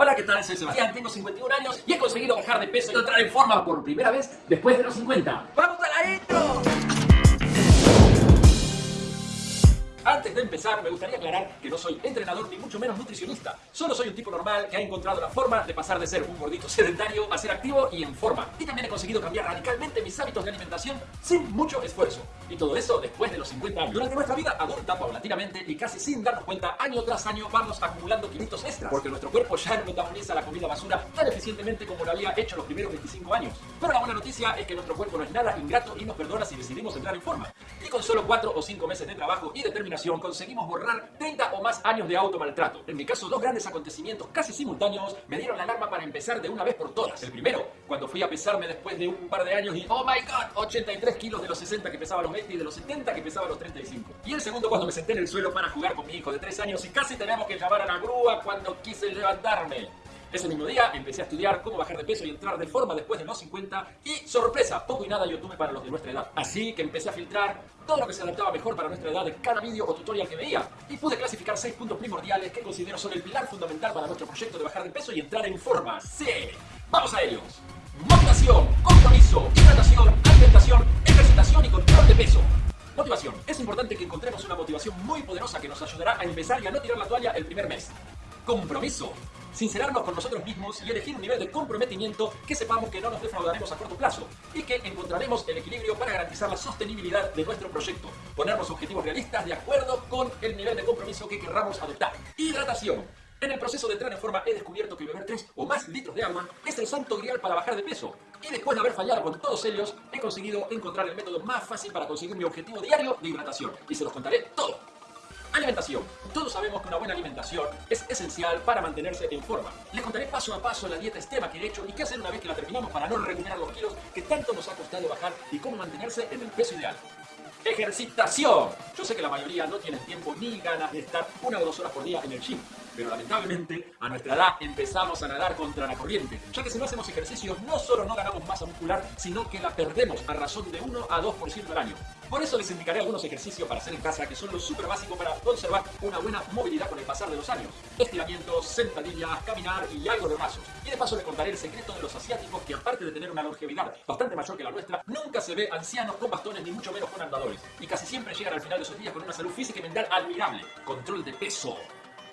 Hola, ¿qué tal? Soy Sebastián, tengo 51 años y he conseguido bajar de peso y entrar en forma por primera vez después de los 50. ¡Vamos a la intro! Antes de empezar, me gustaría aclarar que no soy entrenador ni mucho menos nutricionista. Solo soy un tipo normal que ha encontrado la forma de pasar de ser un gordito sedentario a ser activo y en forma. Y también he conseguido cambiar radicalmente mis hábitos de alimentación sin mucho esfuerzo. Y todo eso después de los 50 años. Durante nuestra vida adulta, paulatinamente y casi sin darnos cuenta, año tras año vamos acumulando kilitos extras. Porque nuestro cuerpo ya no metaboliza la comida basura tan eficientemente como lo había hecho los primeros 25 años. Pero la buena noticia es que nuestro cuerpo no es nada ingrato y nos perdona si decidimos entrar en forma. Y con solo 4 o 5 meses de trabajo y determinación conseguimos borrar 30 o más años de automaltrato. En mi caso, dos grandes acontecimientos casi simultáneos me dieron la alarma para empezar de una vez por todas. El primero, cuando fui a pesarme después de un par de años y ¡Oh my God! 83 kilos de los 60 que pesaba los 20 y de los 70 que pesaba los 35. Y el segundo, cuando me senté en el suelo para jugar con mi hijo de 3 años y casi tenemos que llamar a la grúa cuando quise levantarme. Ese mismo día empecé a estudiar cómo bajar de peso y entrar de forma después de los 50 y sorpresa, poco y nada YouTube para los de nuestra edad. Así que empecé a filtrar todo lo que se adaptaba mejor para nuestra edad de cada vídeo o tutorial que veía y pude clasificar 6 puntos primordiales que considero son el pilar fundamental para nuestro proyecto de bajar de peso y entrar en forma. ¡Sí! ¡Vamos a ellos! Motivación, compromiso, hidratación, alimentación, ejercitación y control de peso. Motivación. Es importante que encontremos una motivación muy poderosa que nos ayudará a empezar y a no tirar la toalla el primer mes. Compromiso sincerarnos con nosotros mismos y elegir un nivel de comprometimiento que sepamos que no nos defraudaremos a corto plazo y que encontraremos el equilibrio para garantizar la sostenibilidad de nuestro proyecto. Ponernos objetivos realistas de acuerdo con el nivel de compromiso que querramos adoptar. Hidratación. En el proceso de entrar en forma he descubierto que beber 3 o más litros de agua es el santo grial para bajar de peso. Y después de haber fallado con todos ellos, he conseguido encontrar el método más fácil para conseguir mi objetivo diario de hidratación. Y se los contaré todo. Alimentación. Todos sabemos que una buena alimentación es esencial para mantenerse en forma. Les contaré paso a paso la dieta extrema que he hecho y qué hacer una vez que la terminamos para no recuperar los kilos que tanto nos ha costado bajar y cómo mantenerse en el peso ideal. Ejercitación. Yo sé que la mayoría no tienen tiempo ni ganas de estar una o dos horas por día en el gym, pero lamentablemente a nuestra edad empezamos a nadar contra la corriente, ya que si no hacemos ejercicios no solo no ganamos masa muscular, sino que la perdemos a razón de 1 a 2% al año. Por eso les indicaré algunos ejercicios para hacer en casa que son lo súper básico para conservar una buena movilidad con el pasar de los años. Estiramientos, sentadillas, caminar y algo de brazos. Y de paso les contaré el secreto de los asiáticos que aparte de tener una longevidad bastante mayor que la nuestra, nunca se ve ancianos con bastones ni mucho menos con andadores. Y casi siempre llegan al final de sus días con una salud física y mental admirable. Control de peso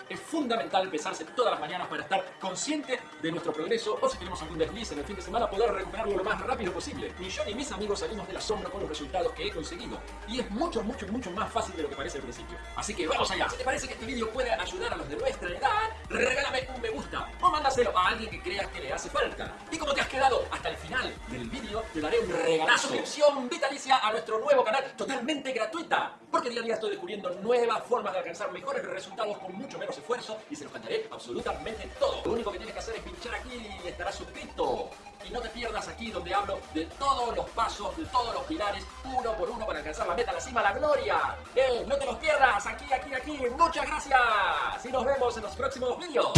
es fundamental pesarse todas las mañanas para estar consciente de nuestro progreso o si tenemos algún desliz en el fin de semana poder recuperarlo lo más rápido posible. Ni yo ni mis amigos salimos del asombro con los resultados que he conseguido y es mucho, mucho, mucho más fácil de lo que parece al principio. Así que vamos allá. Si te parece que este vídeo puede ayudar a los de nuestra edad, regálame un me gusta o mándaselo a alguien que creas que le hace falta. Y como te has quedado hasta el final del vídeo, te daré un regalazo. suscripción vitalicia a nuestro nuevo canal totalmente gratuita. Porque día a día estoy descubriendo nuevas formas de alcanzar mejores resultados con mucho menos esfuerzo y se los contaré absolutamente todo. Lo único que tienes que hacer es pinchar aquí y estarás suscrito. Y no te pierdas aquí donde hablo de todos los pasos, de todos los pilares, uno por uno para alcanzar la meta, la cima, la gloria. ¡Eh! ¡No te los pierdas! Aquí, aquí, aquí. ¡Muchas gracias! Y nos vemos en los próximos vídeos.